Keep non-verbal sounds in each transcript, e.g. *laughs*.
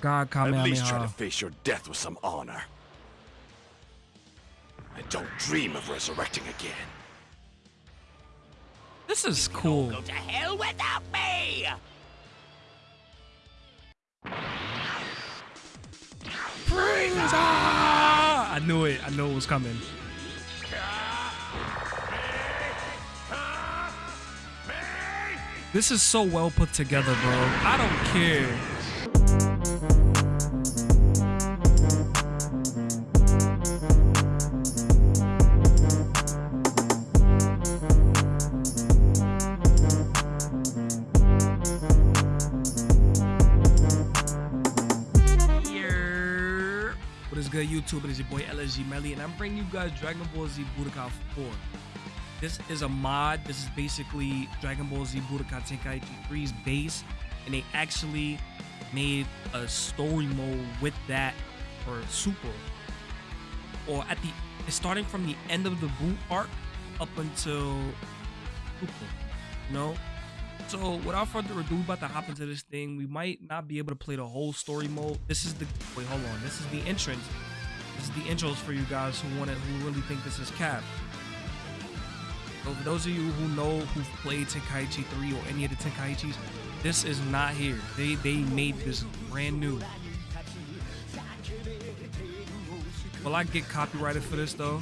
God At least try to face your death with some honor. And don't dream of resurrecting again. This is cool. Go to hell without me! Ah! I knew it. I knew it was coming. This is so well put together, bro. I don't care. YouTube? It is your boy LSG Melly, and I'm bringing you guys Dragon Ball Z Budokai 4. This is a mod. This is basically Dragon Ball Z Budokai Tenkaichi 3's base, and they actually made a story mode with that for Super. Or at the, starting from the end of the Boo arc up until Super. You know? So without further ado, we're about to hop into this thing. We might not be able to play the whole story mode. This is the wait, hold on. This is the entrance. This is the intros for you guys who want it, who really think this is cap. So for those of you who know who've played Tenkaichi 3 or any of the Tenkaichis, this is not here. They they made this brand new. Will I get copyrighted for this though?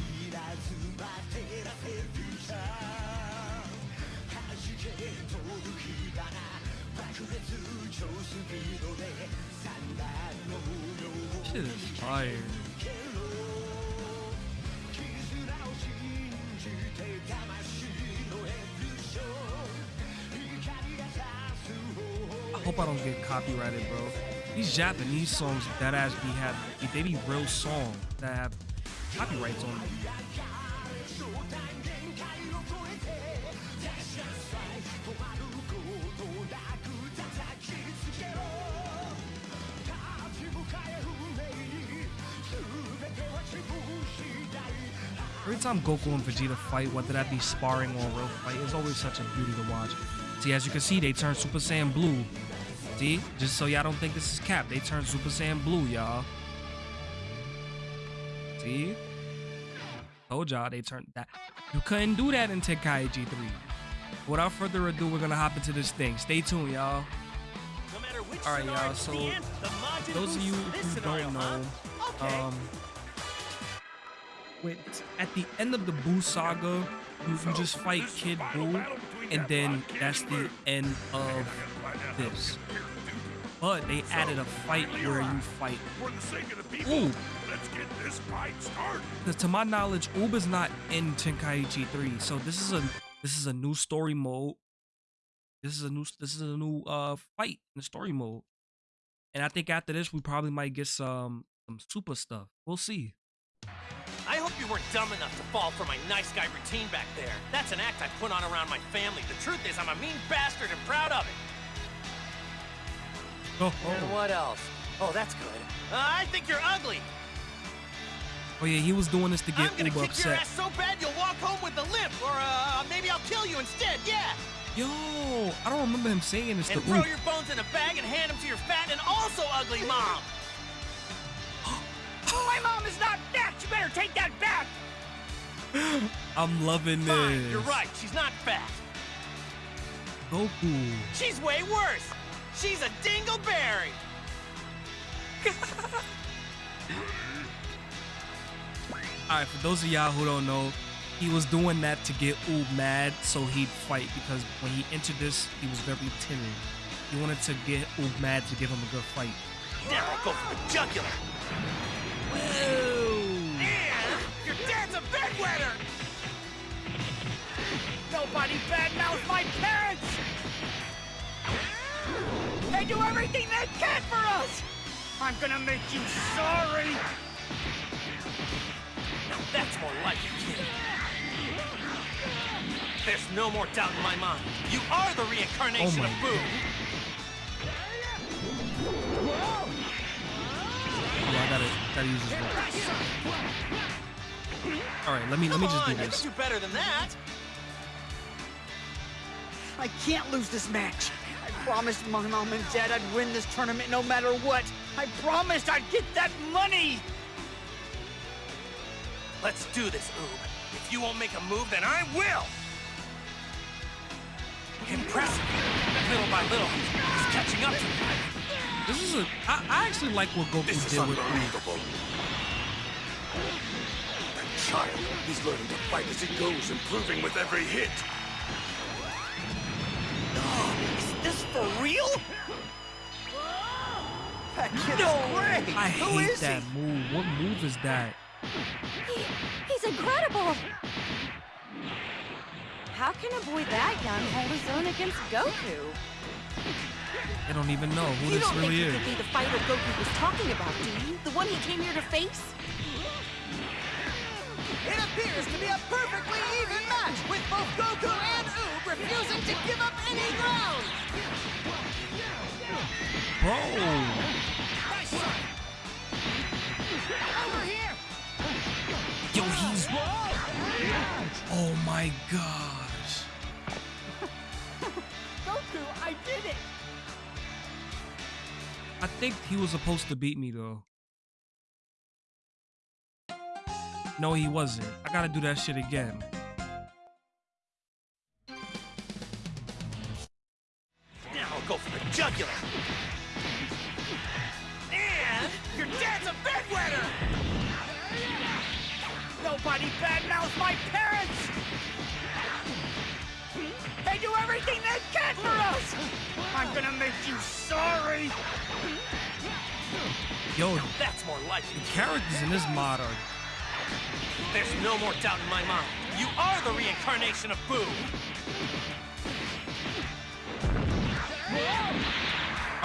Shit is fire. Hope I don't get copyrighted, bro. These Japanese songs that ass be have they be real songs that have copyrights on them. Every time Goku and Vegeta fight, whether that be sparring or real fight, it's always such a beauty to watch. See, as you can see, they turn Super Saiyan Blue. See, just so y'all don't think this is cap, they turn Super Saiyan Blue, y'all. See? Told y'all they turned that. You couldn't do that in Tenkaichi 3. Without further ado, we're gonna hop into this thing. Stay tuned, y'all. No All right, y'all. So, end, those of you who scenario, don't huh? know, Okay. um, with at the end of the Boo saga, you, you just fight Kid Boo, and then that's the end of this. But they added a fight where you fight For the sake of the people, Ooh. let's get this fight started. To my knowledge, is not in Tenkaichi 3. So this is a this is a new story mode. This is a new this is a new uh fight in the story mode. And I think after this we probably might get some some super stuff. We'll see. I hope you weren't dumb enough to fall for my nice guy routine back there. That's an act I put on around my family. The truth is, I'm a mean bastard and proud of it. Oh, And oh. what else? Oh, that's good. Uh, I think you're ugly. oh yeah, he was doing this to get I'm gonna Uber kick your upset. ass so bad you'll walk home with a limp, or uh, maybe I'll kill you instead. Yeah. Yo, I don't remember him saying this to And throw Oob. your bones in a bag and hand them to your fat and also ugly mom. *gasps* My mom is not fat. You better take that back. I'm loving this. Fine, you're right. She's not fat. Goku. She's way worse. She's a dingleberry. *laughs* Alright, for those of y'all who don't know, he was doing that to get Oob mad so he'd fight because when he entered this, he was very timid. He wanted to get Oob mad to give him a good fight. Now I'll go for the jugular. And your dad's a bedwetter. Nobody badmouth my parents. They do everything they can for us. I'm gonna make you sorry. Now that's more like it, kid. There's no more doubt in my mind. You are the reincarnation Oh of Boo. Oh, I gotta, gotta use this one. Alright, let me let me Come just do on, you this. can do better than that. I can't lose this match. I promised my mom and dad I'd win this tournament no matter what. I promised I'd get that money! Let's do this, Oob. If you won't make a move, then I will! Impressive. Little by little, he's catching up to me. This is a. I, I actually like what Goku This is did with Oob. unbelievable. That child, he's learning to fight as he goes, improving with every hit. For real? That kid is great! I Who hate is that he? move. What move is that? He, he's incredible! How can a boy that young hold his own against Goku? I don't even know who you this don't think is. he could be the fighter Goku was talking about, do you? The one he came here to face? It appears to be a perfectly even match, with both Goku and Oob refusing to give up any ground! Bro, Over here! yo, he's. Oh my gosh. *laughs* Goku, I did it! I think he was supposed to beat me though. No, he wasn't. I gotta do that shit again. Go for the jugular. And your dad's a bedwetter! Nobody badmouths my parents! They do everything they can for us! I'm gonna make you sorry! Yo, the That's more like it. characters in this mod are. There's no more doubt in my mind. You are the reincarnation of Boo!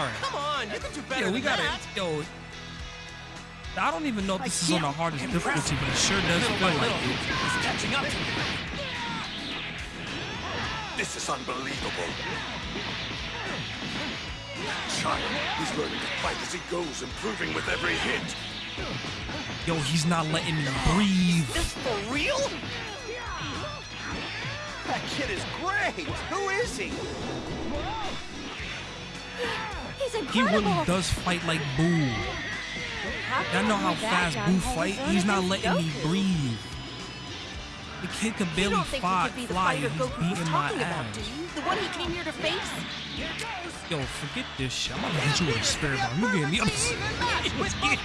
Alright. Come on, you can do better Yeah, we than gotta. that. Yo. I don't even know if I this is on the can't- hardest difficulty, but it sure does feel like it. he's catching up. This is unbelievable. That child, he's learning to fight as he goes, improving with every hit. Yo, he's not letting me breathe. This for real? That kid is great! Who is he? He really does fight like Boo. Y'all know how fast Boo fight? He's not letting me breathe. The kid could barely fight, could be fly, and he's beating my ass. The one he came here to face? Yo, forget this shit. I'm gonna hit you with a Spirit Bomb. You getting me upset? *laughs* He was getting,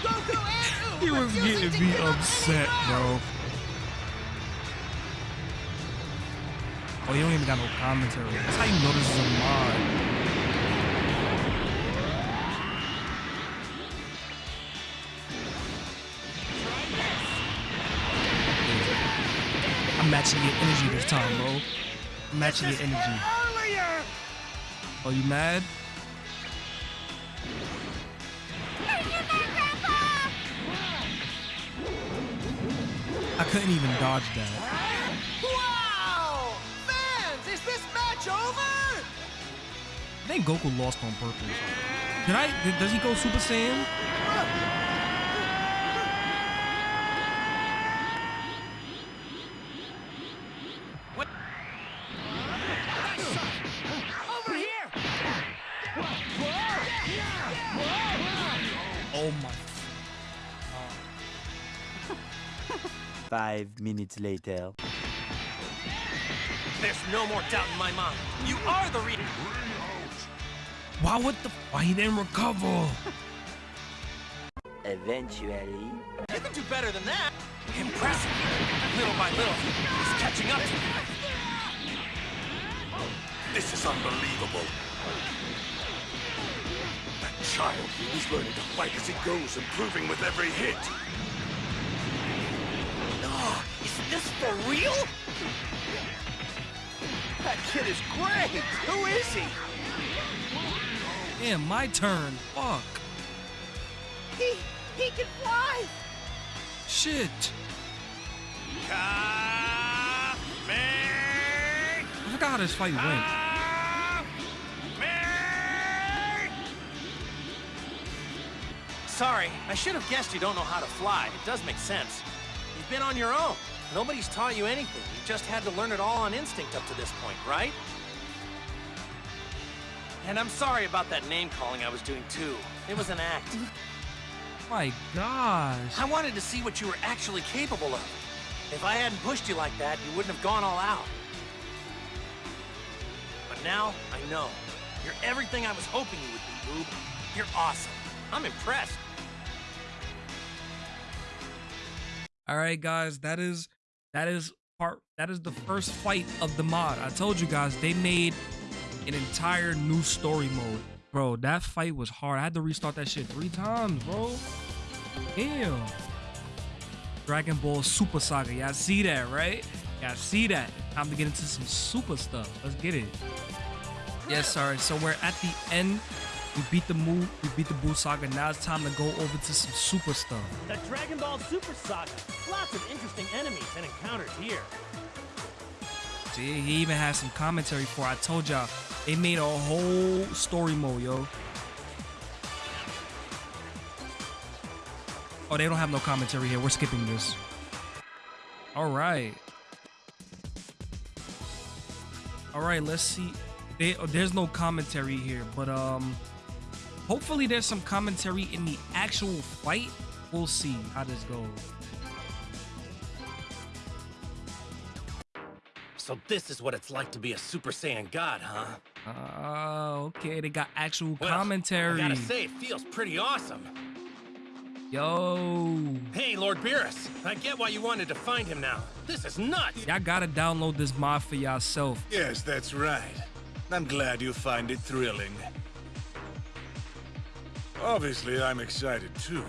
he was getting me upset, bro. Oh, you don't even got no commentary. That's how you know this is a mod. Matching your energy. Earlier! Oh, you mad? I couldn't even dodge that. Wow! Fans, is this match over? I think Goku lost on purpose. Did I? Did, does he go Super Saiyan? Five minutes later. There's no more doubt in my mind. You are the re- Why? would the? Why he didn't recover? *laughs* Eventually. You can do better than that. Impressive. Little by little, he's catching up to me. This is unbelievable. That child, he's learning to fight as he goes, improving with every hit. This for real? That kid is great! Who is he? Damn, my turn. Fuck. He, he can fly! Shit. Ka- me- I forgot how this fight went. me- Sorry, I should have guessed you don't know how to fly. It does make sense. You've been on your own. Nobody's taught you anything. You just had to learn it all on instinct up to this point, right? And I'm sorry about that name calling I was doing too. It was an act. *laughs* My gosh. I wanted to see what you were actually capable of. If I hadn't pushed you like that, you wouldn't have gone all out. But now, I know. You're everything I was hoping you would be, Oob. You're awesome. I'm impressed. All right, guys, that is that is part that is the first fight of the mod. I told you guys they made an entire new story mode. Bro, that fight was hard. I had to restart that shit three times, bro. Damn. Dragon Ball Super Saga. Y'all see that, right? Y'all see that. Time to get into some super stuff. Let's get it. Yes, sorry. So we're at the end. We beat the move. We beat the Buu Saga. Now it's time to go over to some super stuff. The Dragon Ball Super Saga. Lots of interesting enemies and encounters here. See, he even has some commentary for. I told y'all they made a whole story mode, yo. Oh, they don't have no commentary here. We're skipping this. All right. All right, let's see. They, oh, there's no commentary here, but um, hopefully there's some commentary in the actual fight. We'll see how this goes. So this is what it's like to be a Super Saiyan God, huh? Oh, okay. They got actual Well, commentary. I gotta say, it feels pretty awesome. Yo, Hey, Lord Beerus, I get why you wanted to find him now. This is nuts! y'all gotta download this mod for yourself. Yes, that's right. I'm glad you find it thrilling. Obviously, I'm excited too.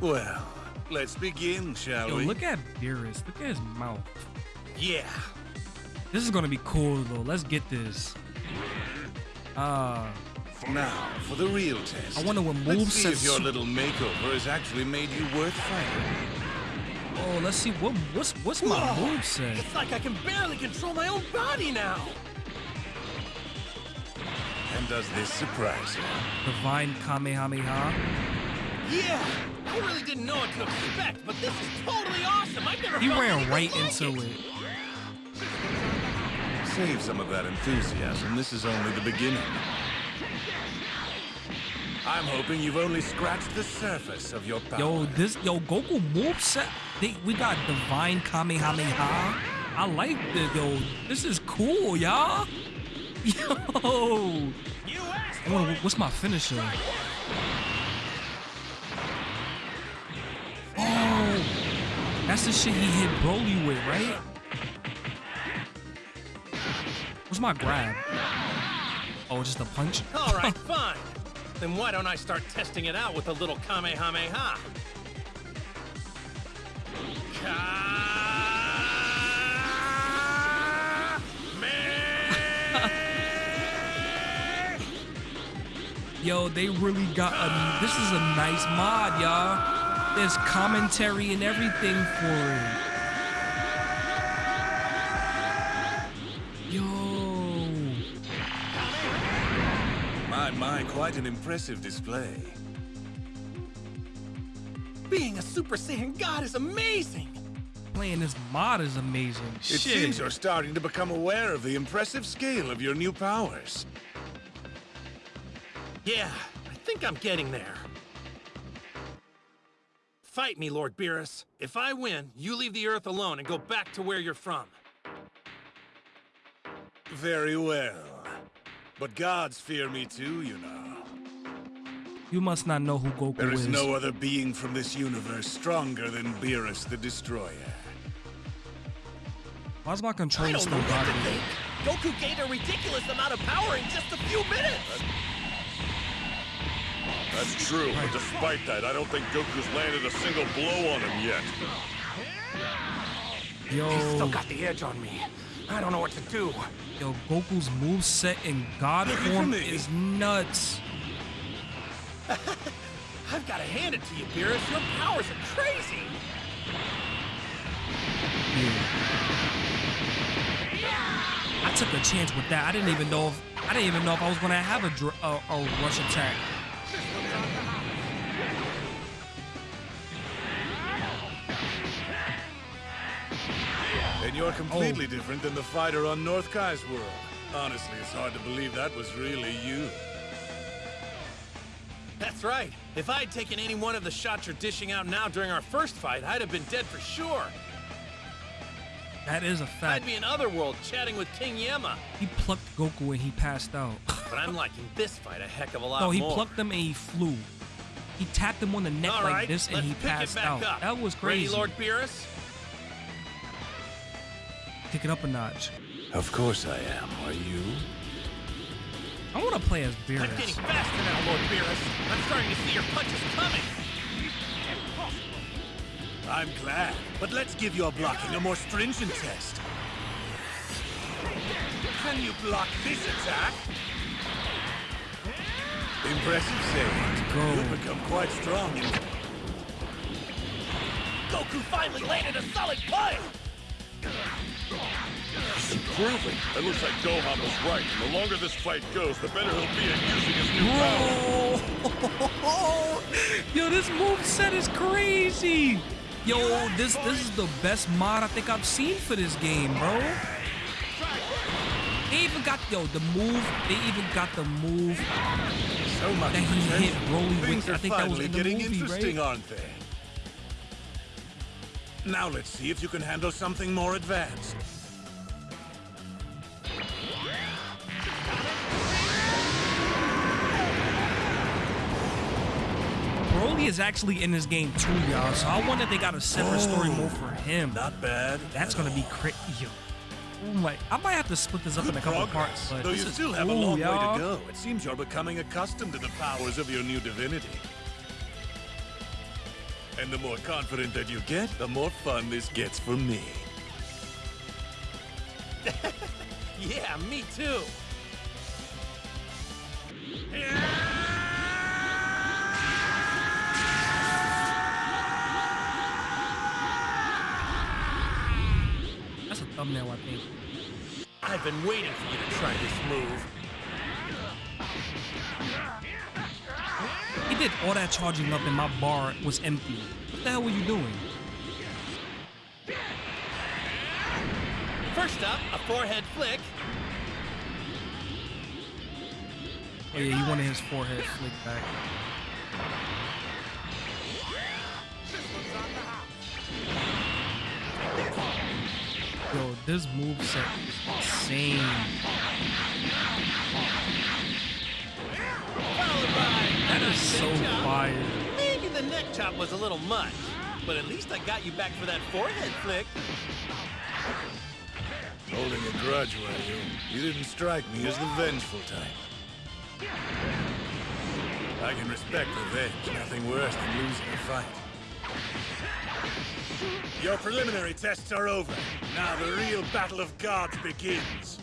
Well, let's begin, shall Yo, we? look at Beerus. Look at his mouth. Yeah. This is gonna be cool though. Let's get this. Uh, Now, for the real test. I wonder what moves. Let's see if your *laughs* little makeover has actually made you worth fighting. oh, let's see what what's what's my move set. It's like I can barely control my own body now. And does this surprise you? Divine Kamehameha. Yeah, I really didn't know what to expect, but this is totally awesome. I've never He felt ran right like into it. it. Save some of that enthusiasm. This is only the beginning. I'm hoping you've only scratched the surface of your power. Yo, this yo Goku move set. They, we got Divine Kamehameha. I like this yo. This is cool, y'all. *laughs* Yo. You asked I wonder, what's my finisher? Oh, that's the shit he hit Broly with, right? What's my grab? Oh, just a punch? All right, *laughs* fine. Then why don't I start testing it out with a little Kamehameha? Ka- Yo, they really got a. This is a nice mod, y'all. There's commentary and everything for it. Yo. My, my, quite an impressive display. Being a Super Saiyan God is amazing. Playing this mod is amazing. It Shit. seems you're starting to become aware of the impressive scale of your new powers. Yeah, I think I'm getting there. Fight me, Lord Beerus. If I win, you leave the Earth alone and go back to where you're from. Very well. But gods fear me too, you know. You must not know who Goku is. There is is. no other being from this universe stronger than Beerus the Destroyer. Why's my I controller don't still know what to bothering me? think. Goku gained a ridiculous amount of power in just a few minutes. That's true, but despite that, I don't think Goku's landed a single blow on him yet. Still got the edge on me. I don't know what to do. yo, Goku's move set in God form is nuts. *laughs* I've got to hand it to you, Beerus. Your powers are crazy. I took a chance with that. I didn't even know if I didn't even know if I was gonna have a dr- a, a rush attack. And you're completely Oh. different than the fighter on North Kai's world. Honestly, it's hard to believe that was really you. That's right. If I had taken any one of the shots you're dishing out now during our first fight, I'd have been dead for sure. That is a fact. I'd be in Otherworld chatting with King Yemma. He plucked Goku and he passed out. *laughs* But I'm liking this fight a heck of a lot more. No, he more. plucked him and he flew. He tapped him on the neck All like right, this and he passed out. up. That was crazy. Ready, Lord Beerus? Pick it up a notch. Of course I am. Are you? I want to play as Beerus. I'm getting faster now, Lord Beerus. I'm starting to see your punches coming. Impossible. I'm glad. But let's give your blocking a more stringent test. Can you block this attack? Impressive save. go. You've become quite strong. Goku finally landed a solid punch. Improving. It looks like Gohan was right. The longer this fight goes, the better he'll be at using his new power. *laughs* Yo, this move set is crazy. Yo, this this is the best mod I think I've seen for this game, bro. They even got yo the move. They even got the move So much that he hit Broly with. I think that was in the getting movie, interesting, right? aren't they? Now let's see if you can handle something more advanced. Broly is actually in this game too, y'all. So I wonder if they got a separate story mode for him. Not bad. That's gonna be crazy. Yo. Oh! I might have to split this up in a couple Progress. parts, but Though this you still have a long way to go. It seems you're becoming accustomed to the powers of your new divinity. And the more confident that you get, the more fun this gets for me. *laughs* Yeah, me too. That's a thumbnail, I think. I've been waiting for you to try this move. Did all that charging up and my bar was empty. What the hell were you doing? First up, a forehead flick. Oh yeah, he wanted his forehead flick back. Yo, this move set is insane. That is so neck fire. Maybe the neck chop was a little much, but at least I got you back for that forehead flick. Holding a grudge, were you? You didn't strike me as the vengeful type. I can respect revenge. Nothing worse than losing a fight. Your preliminary tests are over. Now the real battle of gods begins.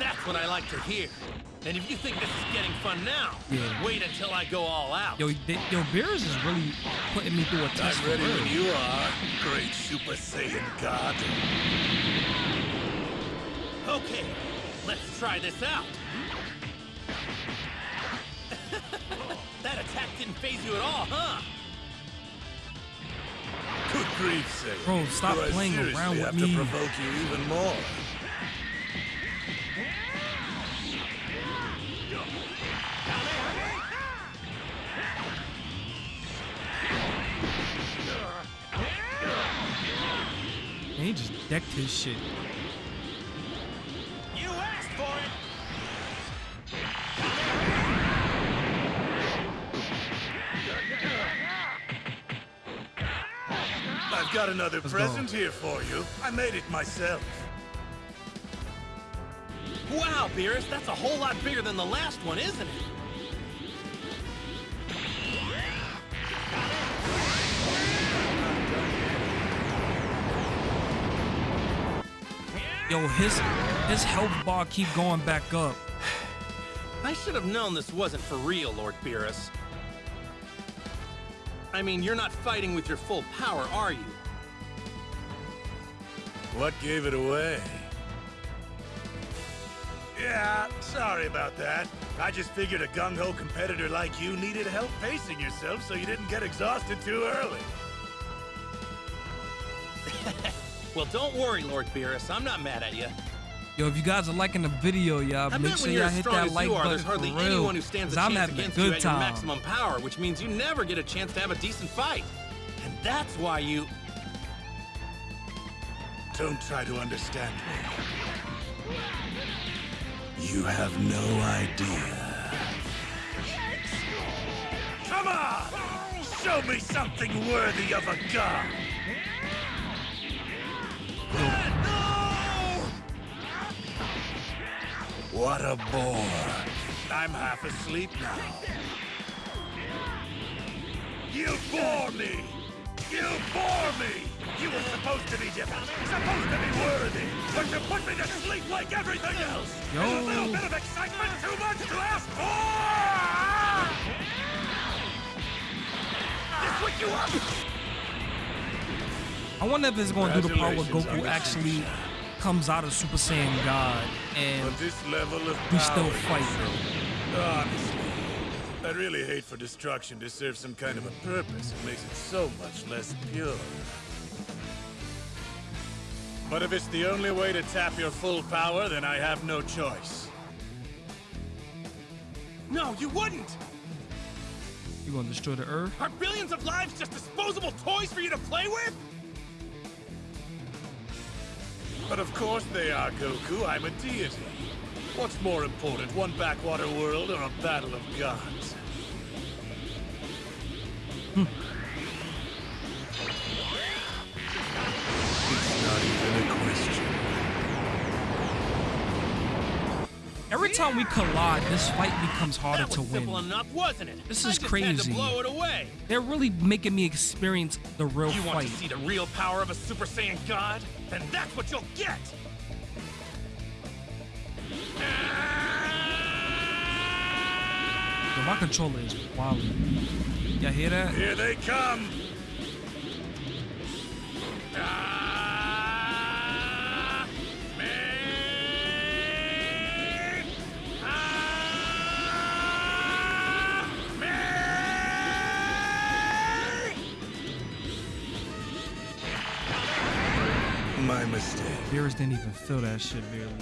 That's what I like to hear. And if you think this is getting fun now, Yeah. wait until I go all out. Yo, they, yo, Beerus is really putting me through a test. I'm ready when you are, great Super Saiyan God. Okay, let's try this out. *laughs* that attack didn't phase you at all, huh? Good grief, Saiyan. Bro, stop Do playing seriously around with have me. to provoke you even more. Decked his shit. You asked for it! I've got another Let's present go. here for you. I made it myself. Wow, Beerus, that's a whole lot bigger than the last one, isn't it? Yo, his his health bar keep going back up. *sighs* I should have known this wasn't for real, Lord Beerus. I mean, you're not fighting with your full power, are you? What gave it away? Yeah, sorry about that. I just figured a gung-ho competitor like you needed help pacing yourself so you didn't get exhausted too early. *laughs* Well, don't worry, Lord Beerus. I'm not mad at you. Yo, if you guys are liking the video, y'all, I make sure you're y'all hit that like are, button there's for hardly real. anyone who stands a 'cause I'm chance having a against you good at your maximum power, which means you never get a chance to have a decent fight. And that's why you... Don't try to understand me. You have no idea. Come on! Show me something worthy of a god! What a bore. I'm half asleep now. You bore me! You bore me! You were supposed to be different, supposed to be worthy, but you put me to sleep like everything else! Yo. Is a little bit of excitement too much to ask for? This wake you up! I wonder if it's going to do the part where Goku actually comes out of Super Saiyan God and this level of we still fight. Honestly, I really hate for destruction to serve some kind of a purpose. It makes it so much less pure. But if it's the only way to tap your full power, then I have no choice. No, you wouldn't! You gonna destroy the Earth? Are billions of lives just disposable toys for you to play with? But of course they are, Goku. I'm a deity. What's more important, one backwater world or a battle of gods? Hmm. Every time we collide, this fight becomes harder to win. enough, wasn't it? This I is crazy. blow it away. They're really making me experience the real You want to see the real power of a Super Saiyan God? Then that's what you'll get! Yo, my controller is wild. Y'all hear that? Here they come! Ah, My mistake. Beerus didn't even feel that shit barely.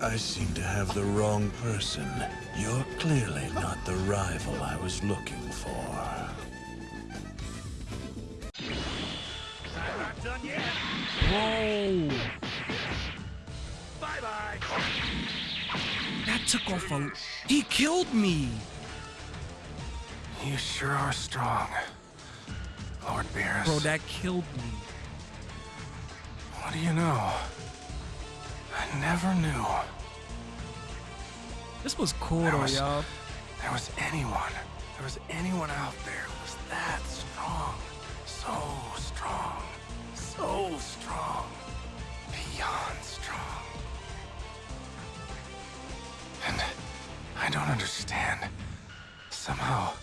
I seem to have the wrong person. You're clearly not the rival I was looking for. I'm not done yet. Bro, Bye bye. that took off a. He killed me. You sure are strong, Lord Beerus. Bro, that killed me. What do you know? I never knew This was cool That though, y'all. there was anyone, there was anyone out there who was that strong. So strong. So strong. Beyond strong. And I don't understand. Somehow.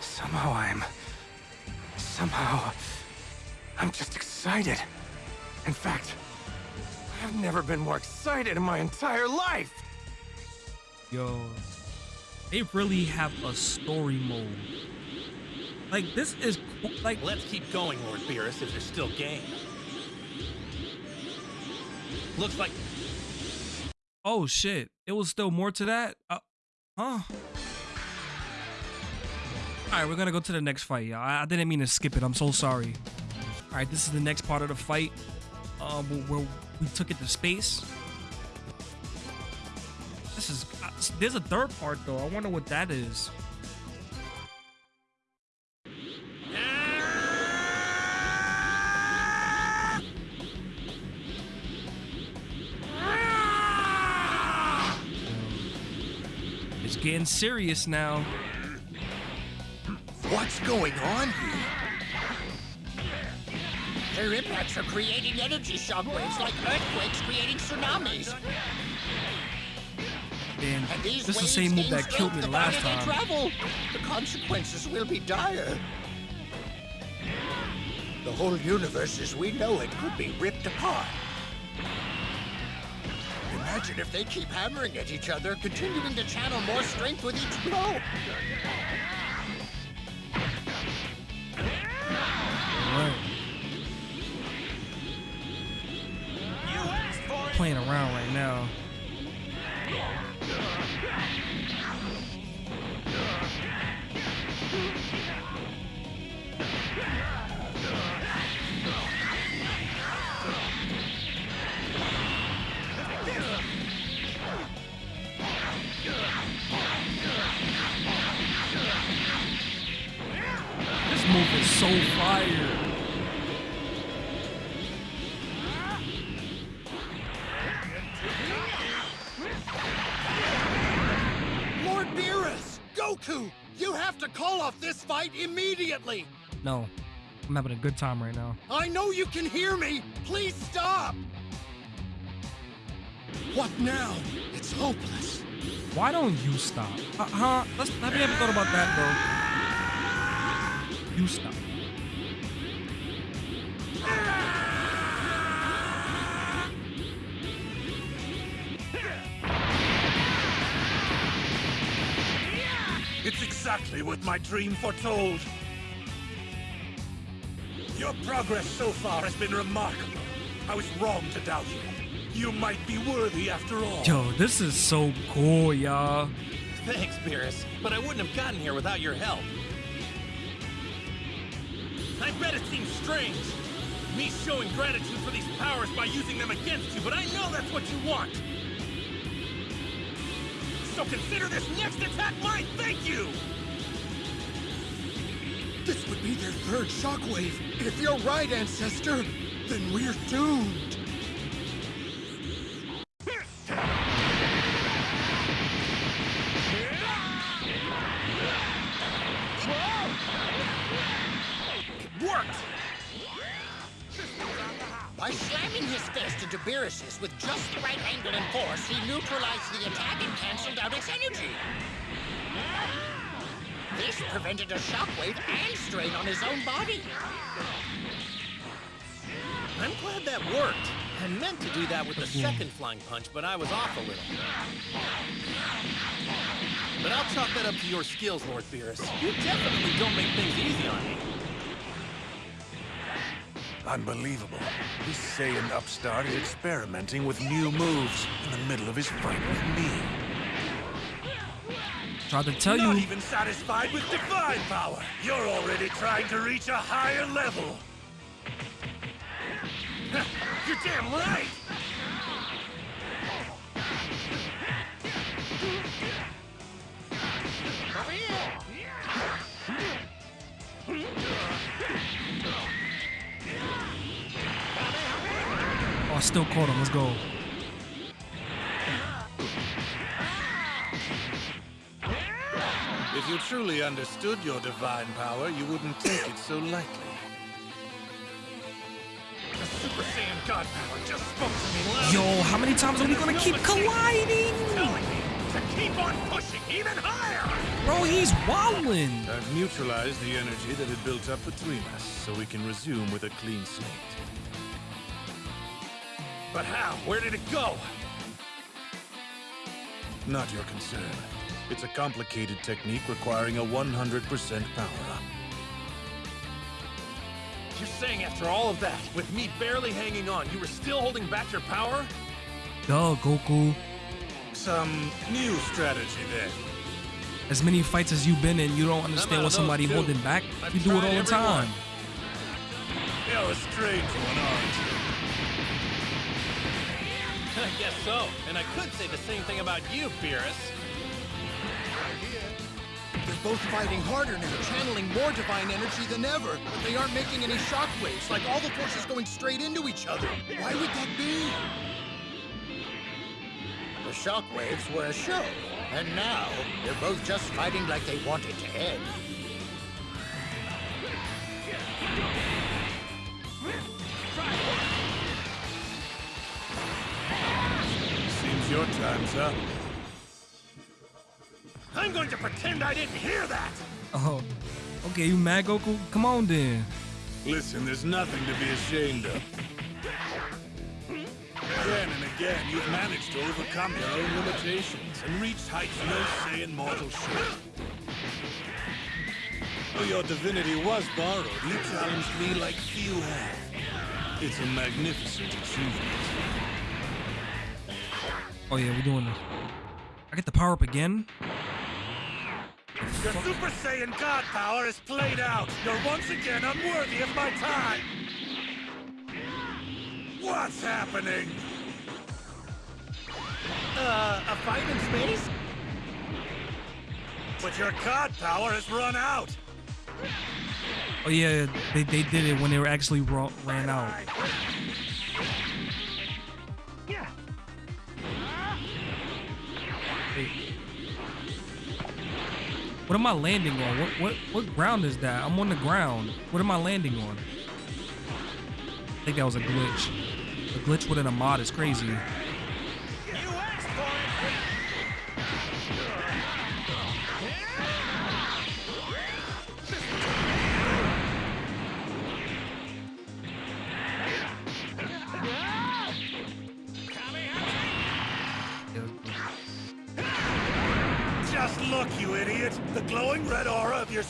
Somehow I'm. Somehow. I'm just excited. In fact, I've never been more excited in my entire life. Yo, they really have a story mode. Like this is cool. like Let's keep going, Lord Beerus, if you're still game. Looks like oh shit, it was still more to that. Uh, huh? All right, we're gonna go to the next fight, y'all. I, I didn't mean to skip it. I'm so sorry. All right, this is the next part of the fight. Where where we took it to space. This is uh, there's a third part though. I wonder what that is. It's getting serious now. What's going on here? Their impacts are creating energy shockwaves like earthquakes creating tsunamis. And And this is the same move that killed me the last time. travel. The consequences will be dire. The whole universe as we know it could be ripped apart. Imagine if they keep hammering at each other, continuing to channel more strength with each blow. Playing around right now. This move is so fire. Off this fight immediately! No, I'm having a good time right now. I know you can hear me! Please stop! What now? It's hopeless. Why don't you stop? Uh, huh? Let's, have you ever thought about that, bro? You stop. Exactly what my dream foretold. Your progress so far has been remarkable. I was wrong to doubt you. You might be worthy after all. Yo, this is so cool, y'all. Thanks, Beerus, but I wouldn't have gotten here without your help. I bet it seems strange, me showing gratitude for these powers by using them against you, but I know that's what you want. So consider this next attack my thank you! This would be their third shockwave. If you're right, Ancestor, then we're doomed. Worked! By slamming his fist into Beerus's with just the right angle and force, he neutralized the attack and canceled out its energy. This prevented a shockwave and strain on his own body. I'm glad that worked. I meant to do that with the second flying punch, but I was off a little. But I'll chalk that up to your skills, Lord Beerus. You definitely don't make things easy on me. Unbelievable. This Saiyan upstart is experimenting with new moves in the middle of his fight with me. Tried to tell Not you. even satisfied with divine power. You're already trying to reach a higher level. *laughs* You're damn right! Oh, I still caught him. Let's go. If you truly understood your divine power, you wouldn't take it so lightly. The Super Saiyan God power just spoke to me loud. Yo, how many times are we gonna keep colliding? Telling me to keep on pushing even higher! Bro, he's wildin'. I've neutralized the energy that had built up between us, so we can resume with a clean slate. But how? Where did it go? Not your concern. It's a complicated technique requiring a 100% power-up. You're saying after all of that, with me barely hanging on, you were still holding back your power? Duh, Goku. Some new strategy then. As many fights as you've been in, you don't understand what somebody those, too. holding back. I've You do it tried all the time. one. You're a strange one, aren't you? *laughs* I guess so. And I could say the same thing about you, Beerus. They're both fighting harder now, channeling more divine energy than ever. But they aren't making any shockwaves, like all the forces going straight into each other. Why would that be? The shockwaves were a show, and now they're both just fighting like they want it to end. Seems your time's up. I'm going to pretend I didn't hear that! Oh, okay. You mad, Goku? Come on then. Listen, there's nothing to be ashamed of. Again and again, you've managed to overcome your own limitations and reached heights no Saiyan mortal should. Though your divinity was borrowed, you challenged me like few have. It's a magnificent achievement. Oh yeah, we're doing this. I get the power up again. Your Super Saiyan God power is played out. You're once again unworthy of my time. What's happening? Uh, a fight in space? But your God power has run out. Oh yeah, they, they did it when they were actually ran out. What am I landing on? What what what ground is that? I'm on the ground. What am I landing on? I think that was a glitch. A glitch within a mod is crazy.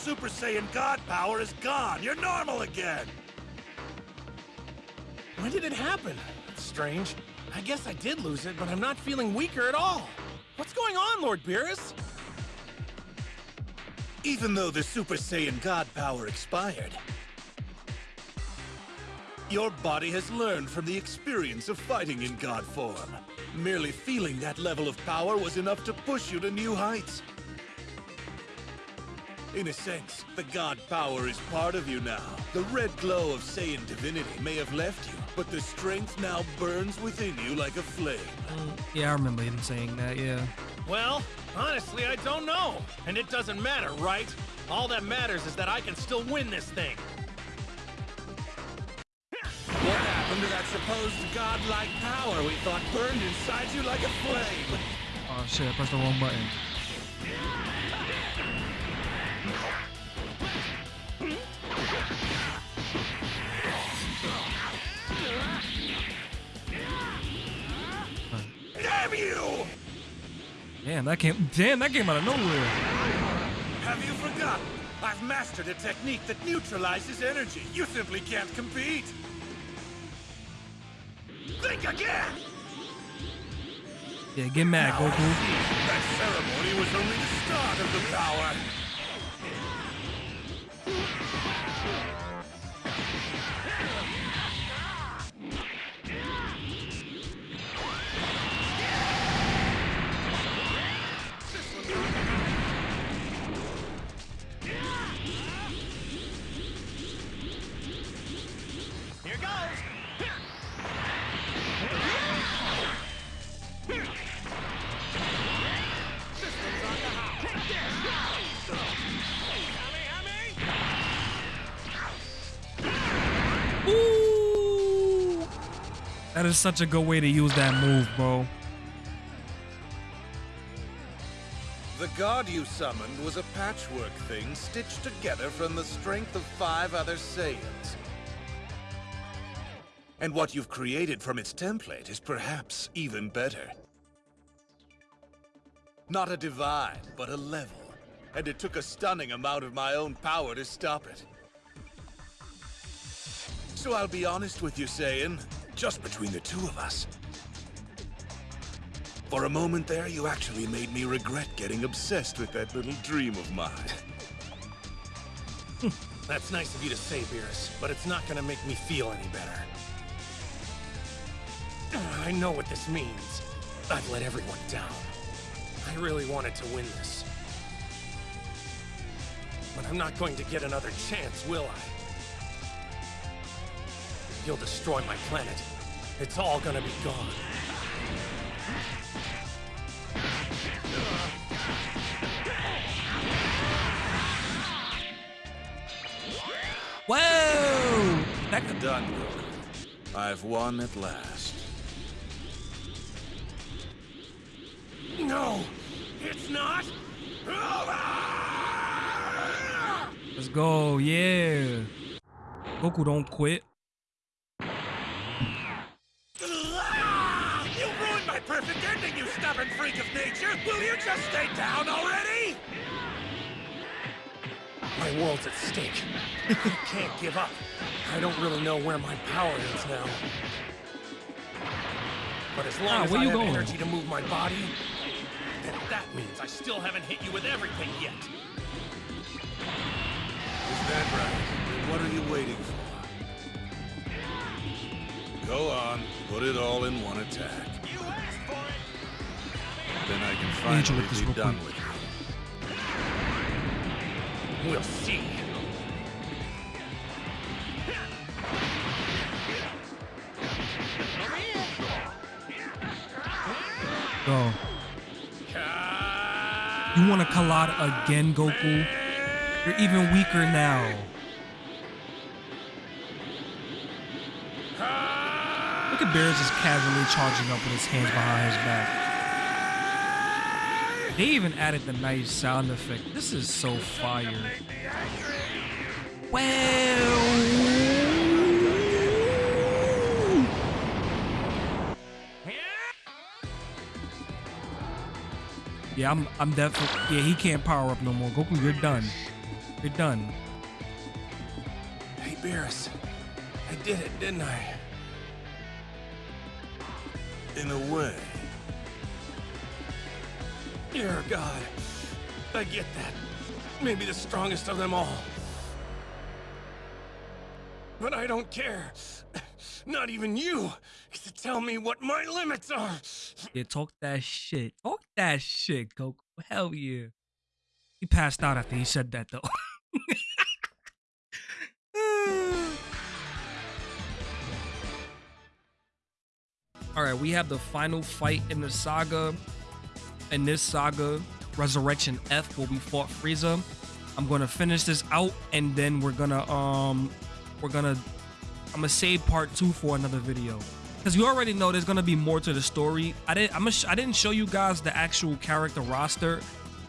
Super Saiyan God power is gone. You're normal again. When did it happen? That's strange. I guess I did lose it, but I'm not feeling weaker at all. What's going on, Lord Beerus? Even though the Super Saiyan God power expired, your body has learned from the experience of fighting in God form. Merely feeling that level of power was enough to push you to new heights. In a sense, the God power is part of you now. The red glow of Saiyan divinity may have left you, but the strength now burns within you like a flame. Yeah, I remember him saying that. Yeah. Well, honestly, I don't know. And it doesn't matter, right? All that matters is that I can still win this thing. What happened to that supposed godlike power we thought burned inside you like a flame? Oh shit! I pressed the wrong button. You! Damn, that came. Damn, that came out of nowhere. Have you forgotten? I've mastered a technique that neutralizes energy. You simply can't compete. Think again! Yeah, get mad, Now Goku. That ceremony was only the start of the power. That is such a good way to use that move, bro. The god you summoned was a patchwork thing stitched together from the strength of five other Saiyans. And what you've created from its template is perhaps even better. Not a divide, but a level. And it took a stunning amount of my own power to stop it. So I'll be honest with you, Saiyan, just between the two of us. For a moment there, you actually made me regret getting obsessed with that little dream of mine. *laughs* That's nice of you to say, Beerus, but it's not gonna make me feel any better. I know what this means. I've let everyone down. I really wanted to win this. But I'm not going to get another chance, will I? You'll destroy my planet. It's all gonna be gone. Whoa! That could Done, Goku. I've won at last. No! It's not! Let's go. Yeah. Goku don't quit. Will you just stay down already? My world's at stake. *laughs* I can't give up. I don't really know where my power is now. But as long Ah, as I you have going? energy to move my body, Then that means I still haven't hit you with everything yet. Is that right? What are you waiting for? Go on, put it all in one attack. Then I can finally with this be real done quick. with you. We'll see. Go. You want to collide again, Goku? You're even weaker now. Look at Beerus just casually charging up with his hands behind his back. They even added the nice sound effect. This is so fire. Well. Yeah, I'm I'm definitely yeah, he can't power up no more. Goku, you're done. You're done. hey Beerus, I did it, didn't I? In a way. You're a god. I get that. Maybe the strongest of them all. But I don't care. Not even you to tell me what my limits are. Yeah, talk that shit. Talk that shit, Goku. Hell yeah. He passed out after he said that though. *laughs* All right, we have the final fight in the saga. In this saga, Resurrection F, where we fought Frieza. I'm gonna finish this out, and then we're gonna um, we're gonna I'm gonna save part two for another video because you already know there's gonna be more to the story. I didn't I'm I didn't show you guys the actual character roster,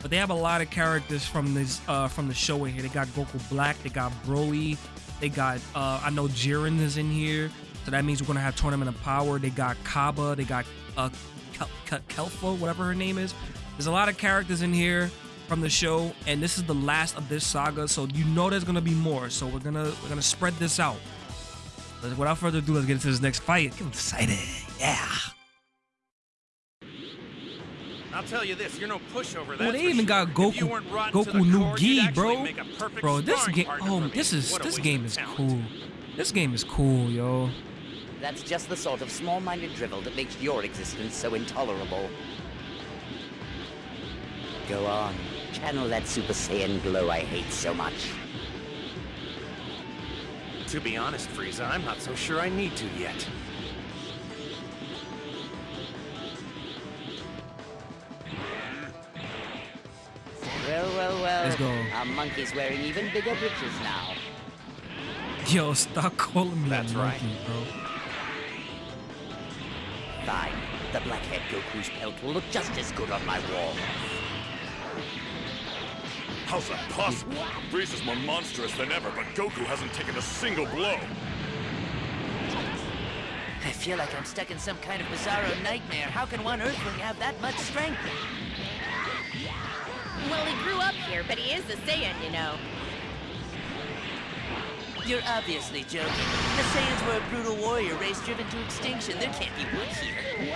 but they have a lot of characters from this uh from the show in here. They got Goku Black, they got Broly, they got uh I know Jiren is in here, so that means we're gonna have Tournament of Power. They got Cabba, they got uh Kel- Kel- Kelfa, whatever her name is. There's a lot of characters in here from the show, and this is the last of this saga, so you know there's gonna be more. So we're gonna we're gonna spread this out. But without further ado, let's get into this next fight. Get excited. Yeah. I'll tell you this, you're no pushover. That's they even sure. got Goku weren't rotten to Goku the New Gi, bro. make a perfect Bro, this game oh this is this game is cool. This game is cool, yo. That's just the sort of small-minded drivel that makes your existence so intolerable. Go on. Channel that Super Saiyan glow I hate so much. To be honest, Frieza, I'm not so sure I need to yet. Well, well, well. Let's go. Our monkey's wearing even bigger britches now. Yo, stop calling me That's a right. monkey, bro. Fine. The blackhead Goku's pelt will look just as good on my wall. How's that possible? Frieza is more monstrous than ever, but Goku hasn't taken a single blow. I feel like I'm stuck in some kind of bizarro nightmare. How can one Earthling have that much strength? Well, he grew up here, but he is a Saiyan, you know. You're obviously joking. The Saiyans were a brutal warrior race driven to extinction. There can't be wood here.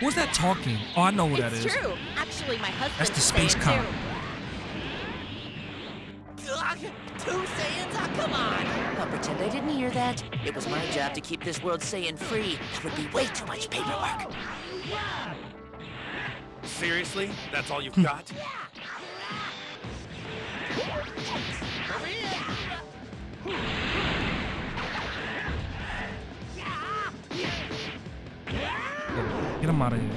Who's that talking? Oh, I know who that it's is. true. Actually, my husband's That's the space Saiyan, cop. Two Saiyans? Oh, come on! I'll pretend I didn't hear that. It was my job to keep this world Saiyan free. That would be way too much paperwork. Seriously? That's all you've got? *laughs* Get him out of here.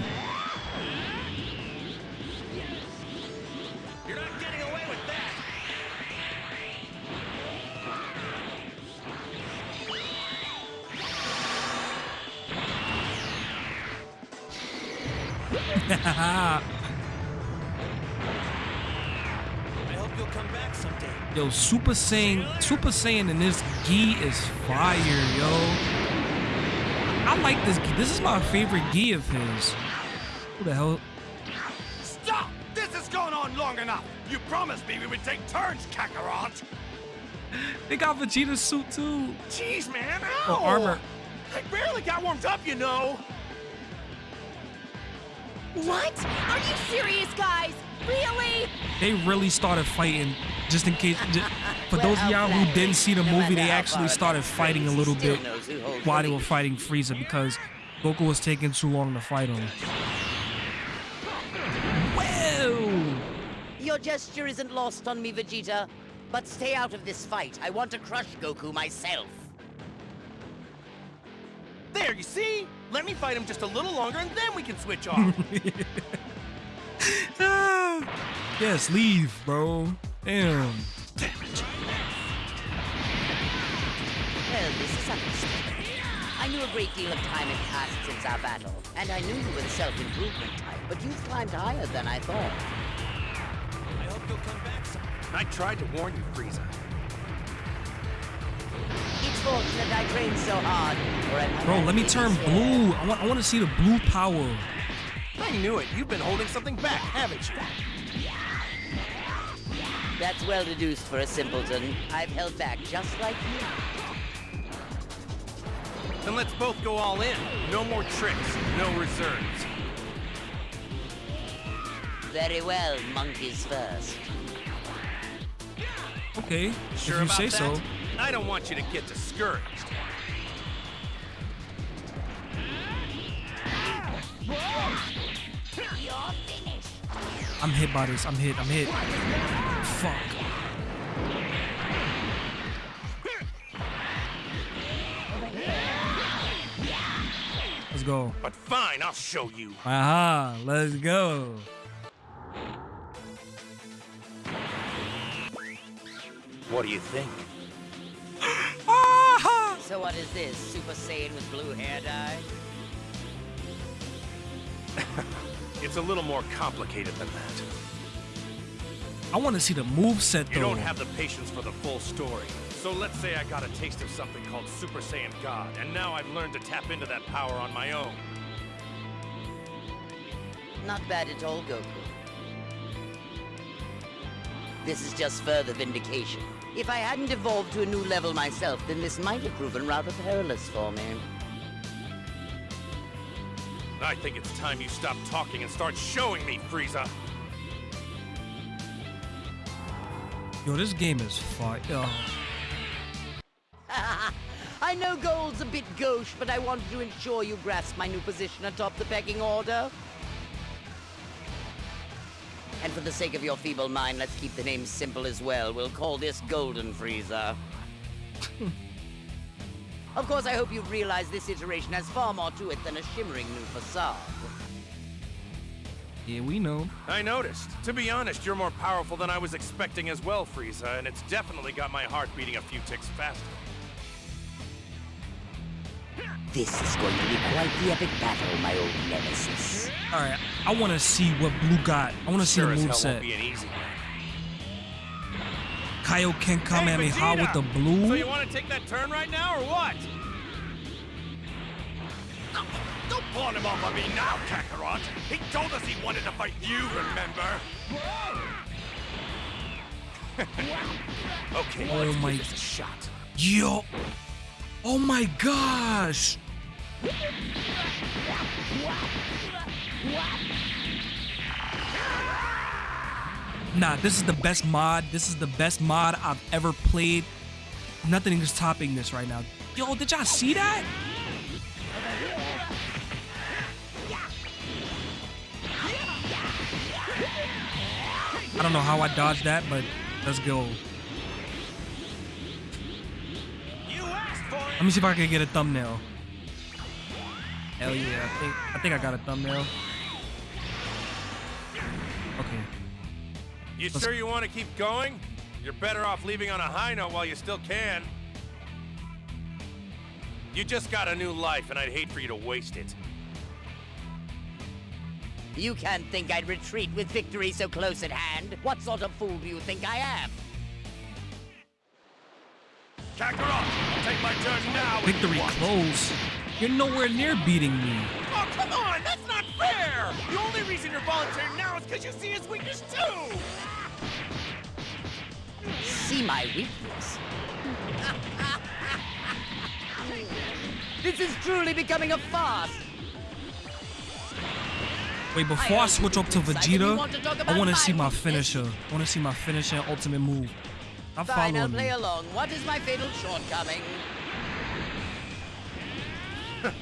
You're not getting away with that! I *laughs* Yo, Super Saiyan, Super Saiyan in this gi is fire, yo. I like this gi. This is my favorite gi of his. Who the hell? Stop! This has gone on long enough! You promised me we would take turns, Kakarot! *laughs* They got Vegeta's suit too. Jeez, man! Or armor. I barely got warmed up, you know! What? Are you serious, guys? Really? They really started fighting. Just in case, ju- *laughs* for Well, those of y'all who didn't see the No movie, they actually started fighting a little bit knows while they were fighting Frieza because Goku was taking too long to fight him. Whoa! Your gesture isn't lost on me, Vegeta. But stay out of this fight. I want to crush Goku myself. There, you see? Let me fight him just a little longer and then we can switch off. *laughs* Ah, yes, leave, bro. Damn. Well, this is. I knew a great deal of time had passed since our battle, and I knew you were the self-improvement type, but you've climbed higher than I thought. I hope you'll come back some. I tried to warn you, Frieza. It's fortunate I trained so hard, or I might Bro, let me turn blue. I want, I want to see the blue power. I knew it. You've been holding something back, haven't you? That's well deduced for a simpleton. I've held back just like you. Then let's both go all in. No more tricks, no reserves. Very well, monkeys first. Okay, Sure if you say that? so. I don't want you to get discouraged. I'm hit by this. I'm hit. I'm hit. Fuck. Let's go. But fine, I'll show you. Aha, let's go. What do you think? So what is this? Super Saiyan with blue hair dye? *laughs* It's a little more complicated than that. I want to see the move set You don't have the patience for the full story. So let's say I got a taste of something called Super Saiyan God, and now I've learned to tap into that power on my own. Not bad at all, Goku. This is just further vindication. If I hadn't evolved to a new level myself, then this might have proven rather perilous for me. I think it's time you stop talking and start showing me, Frieza. Yo, this game is fire. Yo. *laughs* I know gold's a bit gauche, but I wanted to ensure you grasp my new position atop the pecking order. And for the sake of your feeble mind, let's keep the name simple as well. We'll call this Golden Frieza. *laughs* of course, I hope you've realized this iteration has far more to it than a shimmering new facade. Yeah, we know. I noticed. To be honest, you're more powerful than I was expecting as well, Frieza, and it's definitely got my heart beating a few ticks faster. This is going to be quite the epic battle, my old nemesis. All right, I want to see what blue got. I want to see the as move hell set. won't be an easy one. Kaioken Kamehameha with the blue. So you want to take that turn right now, or what? Don't pawn him off on me now, Kakarot! He told us he wanted to fight you, remember? *laughs* okay, Oh let's my- give this a shot. Yo. Oh my gosh. Nah, this is the best mod. This is the best mod I've ever played. Nothing is topping this right now. Yo, did y'all see that? I don't know how I dodged that, but let's go. Let me see if I can get a thumbnail. Hell yeah, I think I think I got a thumbnail. You Let's- sure you want to keep going? You're better off leaving on a high note while you still can. You just got a new life, and I'd hate for you to waste it. You can't think I'd retreat with victory so close at hand. What sort of fool do you think I am? Kakarot, take my turn now. Victory close. You're nowhere near beating me. Oh, come on! That's not fair! The only reason you're volunteering now is because you see his weakness too! See my weakness. *laughs* this is truly becoming a farce. Wait, before I switch up to Vegeta, I want to see my finisher. I want to see my finisher ultimate move. I'm Fine, I'll play along. What is my fatal shortcoming? *laughs*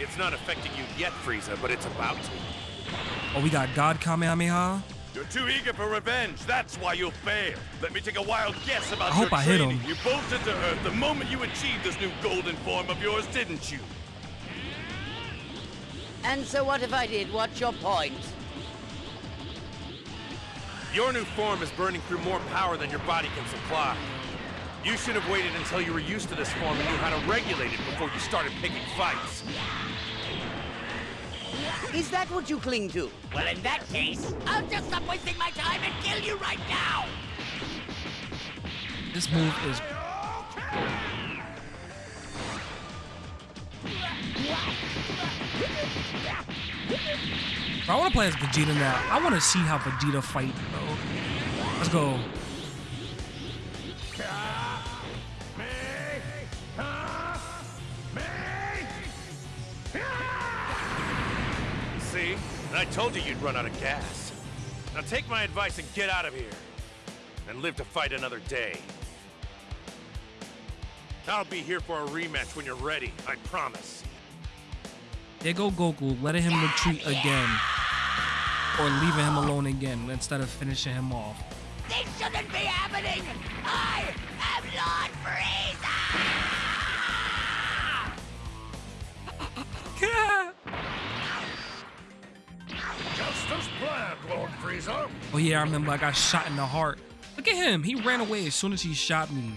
It's not affecting you yet, Frieza, but it's about to. Oh, we got God Kamehameha. You're too eager for revenge. That's why you'll fail. Let me take a wild guess about I your hope I hit him. You bolted to Earth the moment you achieved this new golden form of yours, didn't you? And so what if I did? What's your point? Your new form is burning through more power than your body can supply. You should have waited until you were used to this form and knew how to regulate it before you started picking fights. Is that what you cling to? Well, in that case, I'll just stop wasting my time and kill you right now! This move is. Bro, I want to play as Vegeta now. I want to see how Vegeta fight, bro. Let's go. I told you you'd run out of gas. Now take my advice and get out of here. And live to fight another day. I'll be here for a rematch when you're ready, I promise. There go Goku, letting him retreat again. Or leaving him alone again instead of finishing him off. This shouldn't be happening! I am Lord Frieza! Lord Frieza. Oh yeah, I remember I got shot in the heart. Look at him. He ran away as soon as he shot me.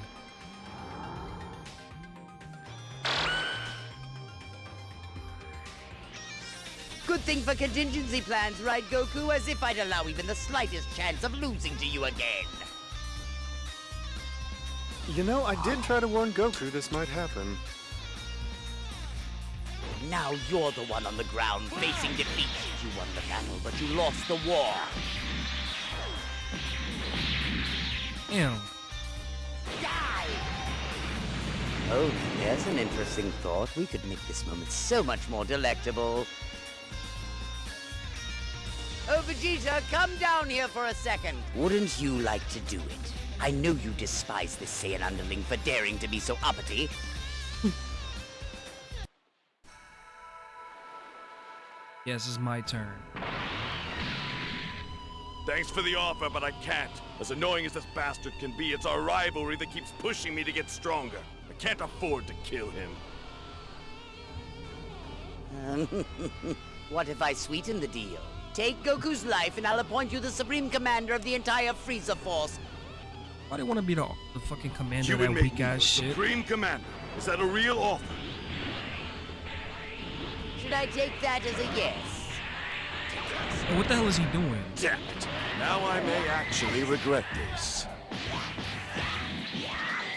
Good thing for contingency plans, right, Goku? As if I'd allow even the slightest chance of losing to you again. You know, I did try to warn Goku this might happen. Now you're the one on the ground facing defeat. You won the battle, but you lost the war. Damn. Oh, there's an interesting thought. We could make this moment so much more delectable. Oh, Vegeta, come down here for a second. Wouldn't you like to do it? I know you despise this Saiyan underling for daring to be so uppity. Yes, it's my turn. Thanks for the offer, but I can't. As annoying as this bastard can be, it's our rivalry that keeps pushing me to get stronger. I can't afford to kill him. *laughs* what if I sweeten the deal? Take Goku's life and I'll appoint you the Supreme Commander of the entire Frieza Force. Why do you want to be the, the fucking commander You of that weak-ass shit? Supreme Commander. Is that a real offer? Should I take that as a yes? Hey, what the hell is he doing? Damn it. Now I may actually regret this.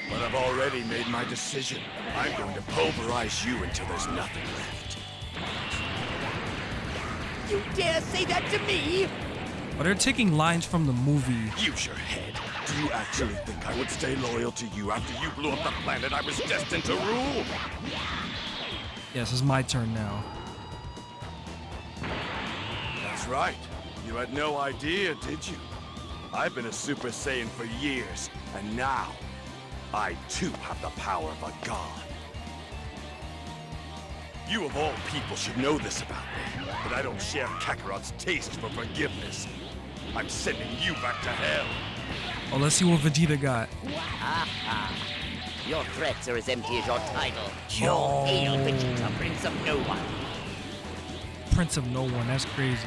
But I've already made my decision. I'm going to pulverize you until there's nothing left. You dare say that to me? Oh, they're taking lines from the movie. Use your head. Do you actually think I would stay loyal to you after you blew up the planet I was destined to rule? Yes, it's my turn now. That's right. You had no idea, did you? I've been a Super Saiyan for years, and now I too have the power of a god. You of all people should know this about me, but I don't share Kakarot's taste for forgiveness. I'm sending you back to hell. Oh, let's see what Vegeta got. Your threats are as empty as your title. Yo. All hail Vegeta, Prince of No One. Prince of No One. That's crazy.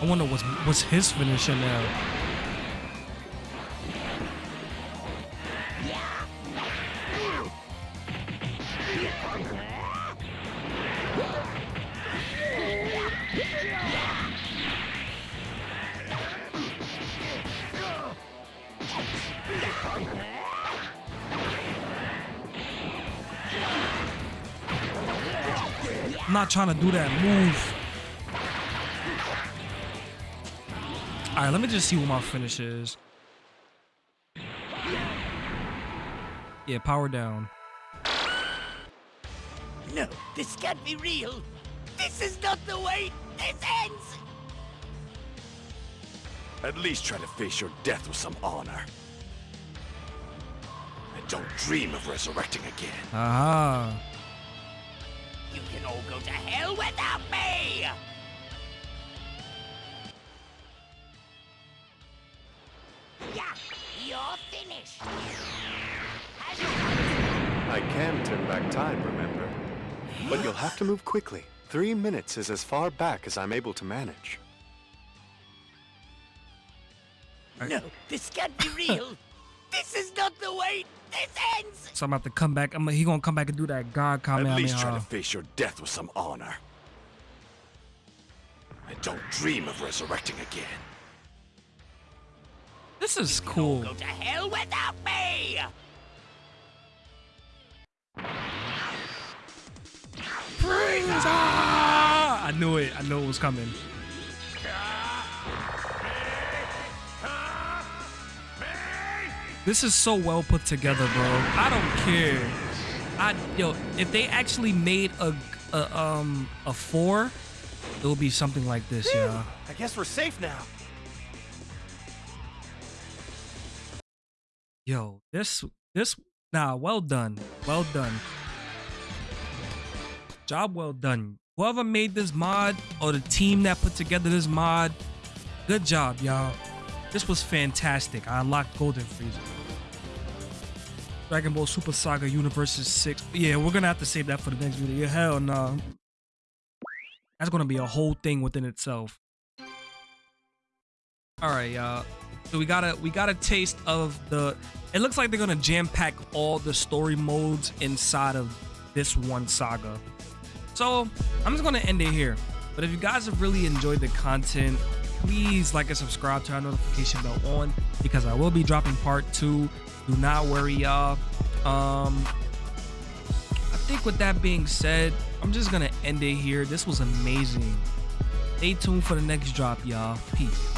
I wonder what's what's his finisher I'm not trying to do that move. All right, let me just see what my finish is. Yeah, power down. No, this can't be real. This is not the way this ends. At least try to face your death with some honor. And don't dream of resurrecting again. Aha. You can all go to hell without me! Yeah, you're finished. I can turn back time, remember? But you'll have to move quickly. Three minutes is as far back as I'm able to manage. No, this can't be real. *laughs* this is not the way this ends. So I'm about to come back. I'm he gonna come back and do that God comment. At least try to face your death with some honor. And don't dream of resurrecting again. This is cool. Go to hell without me! Ah! I knew it. I knew it was coming. This is so well put together, bro. I don't care. I yo, if they actually made a, a um a four, it will be something like this, yeah. I guess we're safe now. Yo, this this nah, well done. Well done. Job well done. Whoever made this mod or the team that put together this mod, good job, y'all. This was fantastic. I unlocked Golden Frieza. Dragon Ball Super Saga Universes 6. Yeah, we're gonna have to save that for the next video. Hell no. That's gonna be a whole thing within itself. Alright, y'all. So we got a we got a taste of the it looks like they're gonna jam pack all the story modes inside of this one saga. So I'm just gonna end it here. But if you guys have really enjoyed the content, please like and subscribe, turn notification bell on because I will be dropping part two. Do not worry, y'all. Um, I think with that being said, I'm just gonna end it here. This was amazing. Stay tuned for the next drop, y'all. Peace.